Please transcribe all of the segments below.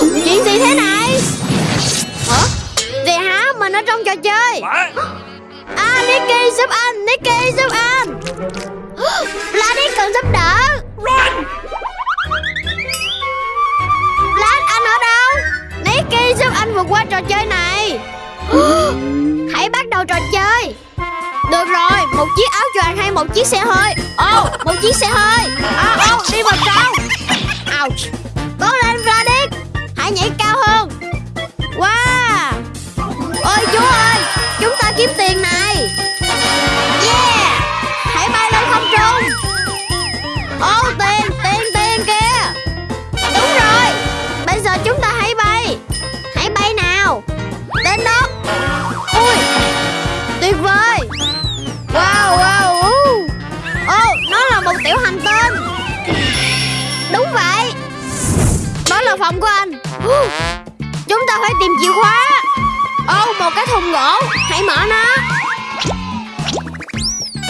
Chuyện gì thế này? Hả? Gì hả? Mình ở trong trò chơi. À Nicky giúp anh Nicky giúp anh. Vlad cần giúp đỡ. Vlad anh ở đâu? Nicky giúp anh vượt qua trò chơi này. Hãy bắt đầu trò chơi. Được rồi Một chiếc áo choàng hay một chiếc xe hơi? Ồ một chiếc xe hơi. À ô đi vào trong. Ouch là phòng của anh. Chúng ta phải tìm chìa khóa. Ô, một cái thùng gỗ. Hãy mở nó.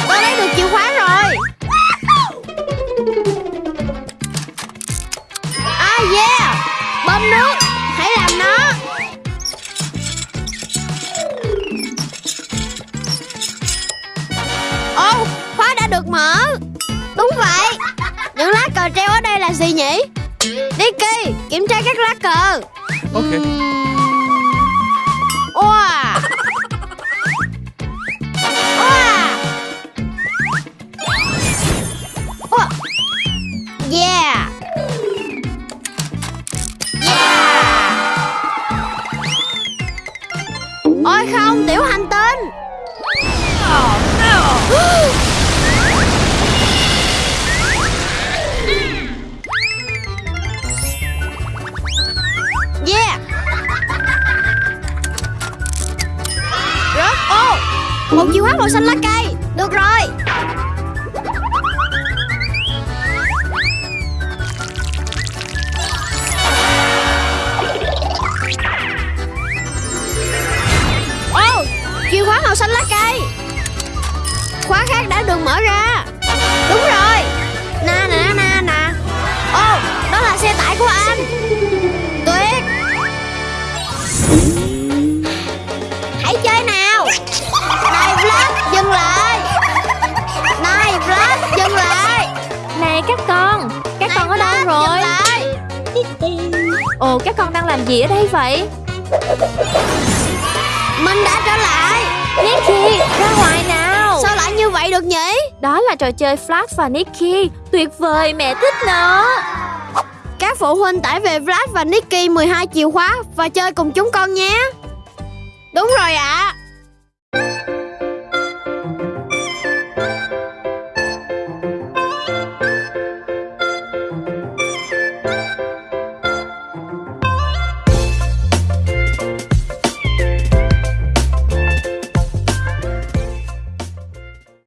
Tôi lấy được chìa khóa rồi. Ah yeah. Bơm nước. Hãy làm nó. Ô, khóa đã được mở. Đúng vậy. Những lá cờ treo ở đây là gì nhỉ? Nicky Kiểm tra các lá cờ. Ok. Wow Wow Wow Yeah. Yeah. Ôi không Một chìa khóa màu xanh lá cây. Được rồi. Ô Chìa khóa màu xanh lá cây. Khóa khác đã được mở ra. Đúng rồi. Na na na na. Ô Đó là xe tải của anh. Tuyệt. Ồ các con đang làm gì ở đây vậy? Mình đã trở lại. Nicky ra ngoài nào. Sao lại như vậy được nhỉ? Đó là trò chơi Flash và Nicky. Tuyệt vời mẹ thích nó. Các phụ huynh tải về Vlad và Nicky 12 chìa khóa Và chơi cùng chúng con nhé. Đúng rồi ạ